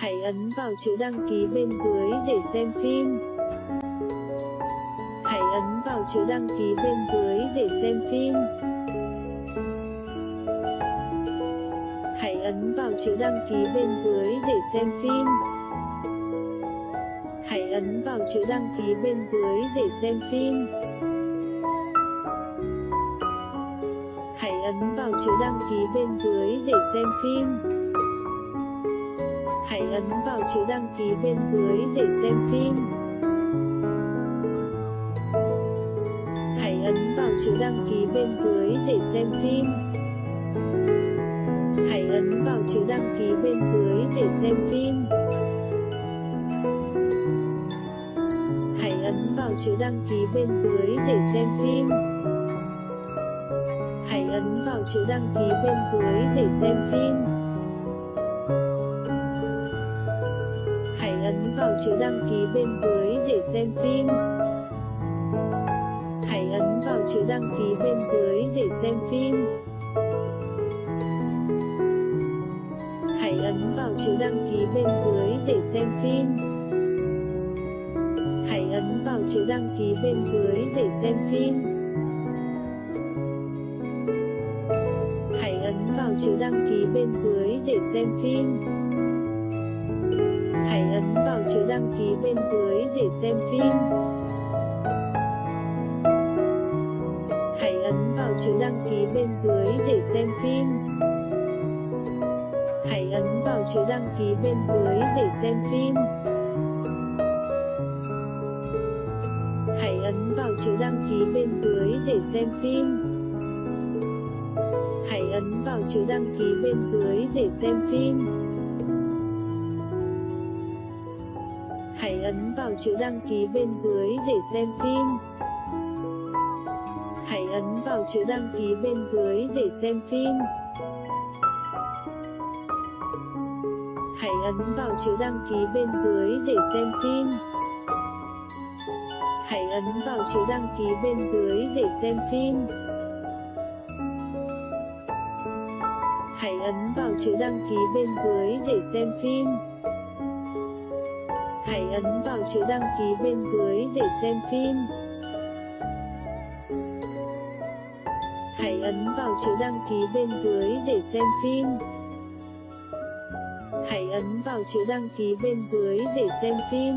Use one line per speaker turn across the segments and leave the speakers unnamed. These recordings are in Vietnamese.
Hãy ấn vào chữ đăng ký bên dưới để xem phim. Hãy ấn vào chữ đăng ký bên dưới để xem phim. Hãy ấn vào chữ đăng ký bên dưới để xem phim. Hãy ấn vào chữ đăng ký bên dưới để xem phim. Hãy ấn vào chữ đăng ký bên dưới để xem phim. Hãy ấn vào chữ đăng ký bên dưới để xem phim. Hãy ấn vào chữ đăng ký bên dưới để xem phim. Hãy ấn vào chữ đăng ký bên dưới để xem phim. Hãy ấn vào chữ đăng ký bên dưới để xem phim. Hãy ấn vào chữ đăng ký bên dưới để xem phim. Chữ đăng ký bên dưới để xem phim. Hãy ấn vào chữ đăng ký bên dưới để xem phim. Hãy ấn vào chữ đăng ký bên dưới để xem phim. Hãy ấn vào chữ đăng ký bên dưới để xem phim. Hãy ấn vào chữ đăng ký bên dưới để xem phim. Hãy ấn vào chữ đăng ký bên dưới để xem phim. Hãy ấn vào chữ đăng ký bên dưới để xem phim. Hãy ấn vào chữ đăng ký bên dưới để xem phim. Hãy ấn vào chữ đăng ký bên dưới để xem phim. Hãy ấn vào chữ đăng ký bên dưới để xem phim. Hãy ấn vào chữ đăng ký bên dưới để xem phim. Hãy ấn vào chữ đăng ký bên dưới để xem phim. Hãy ấn vào chữ đăng ký bên dưới để xem phim. Hãy ấn vào chữ đăng ký bên dưới để xem phim. Hãy ấn vào chữ đăng ký bên dưới để xem phim. Hãy ấn vào chữ đăng ký bên dưới để xem phim. Hãy ấn vào chữ đăng ký bên dưới để xem phim. Hãy ấn vào chữ đăng ký bên dưới để xem phim.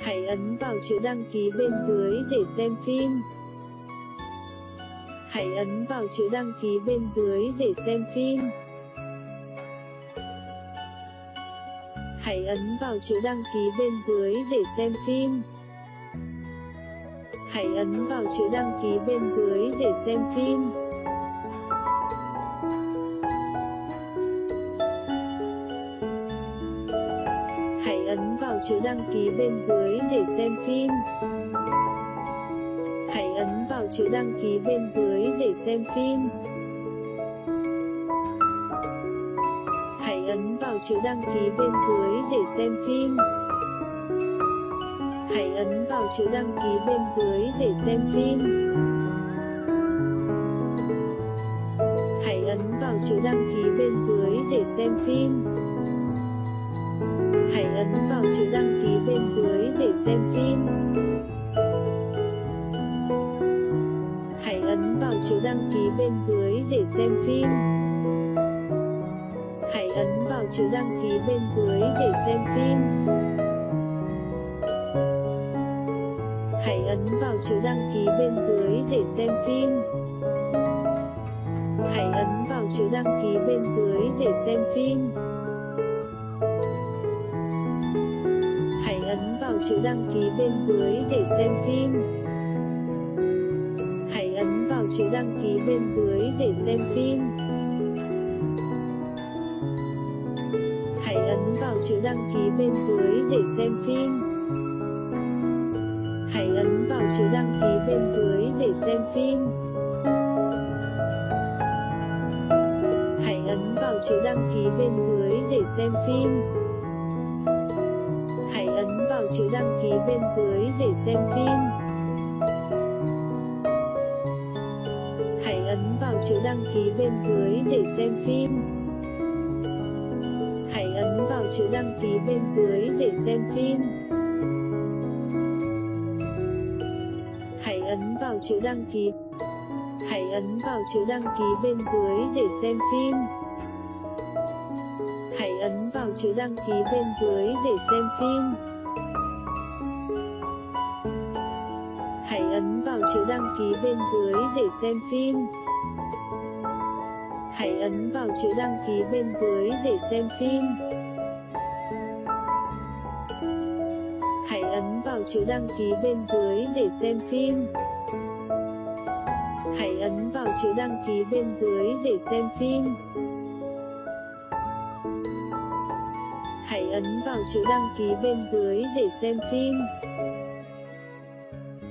Hãy ấn vào chữ đăng ký bên dưới để xem phim. Hãy ấn vào chữ đăng ký bên dưới để xem phim. Hãy ấn vào chữ đăng ký bên dưới để xem phim. Hãy ấn vào chữ đăng ký bên dưới để xem phim. Hãy ấn vào chữ đăng ký bên dưới để xem phim. Hãy ấn vào chữ đăng ký bên dưới để xem phim. Vào chữ đăng ký bên dưới để xem phim. Hãy ấn vào chữ đăng ký bên dưới để xem phim. Hãy ấn vào chữ đăng ký bên dưới để xem phim. Hãy ấn vào chữ đăng ký bên dưới để xem phim. Hãy ấn vào chữ đăng ký bên dưới để xem phim. Chữ đăng ký bên dưới để xem phim. Hãy ấn vào chữ đăng ký bên dưới để xem phim. Hãy ấn vào chữ đăng ký bên dưới để xem phim. Hãy ấn vào chữ đăng ký bên dưới để xem phim. Hãy ấn vào chữ đăng ký bên dưới để xem phim. Hãy ấn vào chữ đăng ký bên dưới để xem phim. Hãy ấn vào chữ đăng ký bên dưới để xem phim. Hãy ấn vào chữ đăng ký bên dưới để xem phim. Hãy ấn vào chữ đăng ký bên dưới để xem phim. Hãy ấn vào chữ đăng ký bên dưới để xem phim vào chữ đăng ký bên dưới để xem phim. Hãy ấn vào chữ đăng ký. Hãy ấn vào chữ đăng ký bên dưới để xem phim. Hãy ấn vào chữ đăng ký bên dưới để xem phim. Hãy ấn vào chữ đăng ký bên dưới để xem phim. Hãy ấn vào chữ đăng ký bên dưới để xem phim. Chữ đăng ký bên dưới để xem phim. Hãy ấn vào chữ đăng ký bên dưới để xem phim. Hãy ấn vào chữ đăng ký bên dưới để xem phim.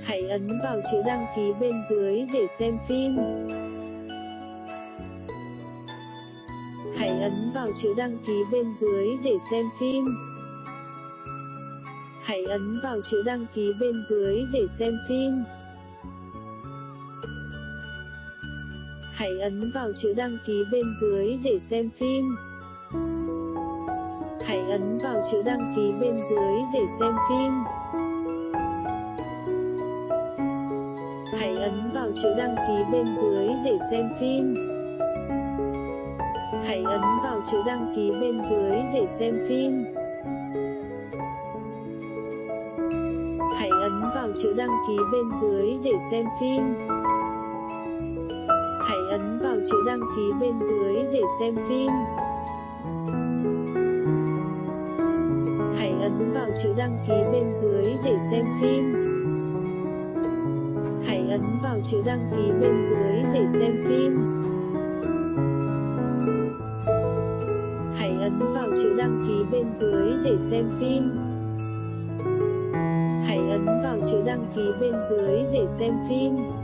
Hãy ấn vào chữ đăng ký bên dưới để xem phim. Hãy ấn vào chữ đăng ký bên dưới để xem phim. Hãy ấn vào chữ đăng ký bên dưới để xem phim. Hãy ấn vào chữ đăng ký bên dưới để xem phim. Hãy ấn vào chữ đăng ký bên dưới để xem phim. Hãy ấn vào chữ đăng ký bên dưới để xem phim. Hãy ấn vào chữ đăng ký bên dưới để xem phim. Hãy ấn vào chữ đăng ký bên dưới để xem phim. Hãy ấn vào chữ đăng ký bên dưới để xem phim. Hãy ấn vào chữ đăng ký bên dưới để xem phim. Hãy ấn vào chữ đăng ký bên dưới để xem phim. Hãy ấn vào chữ đăng ký bên dưới để xem phim. Chữ đăng ký bên dưới để xem phim.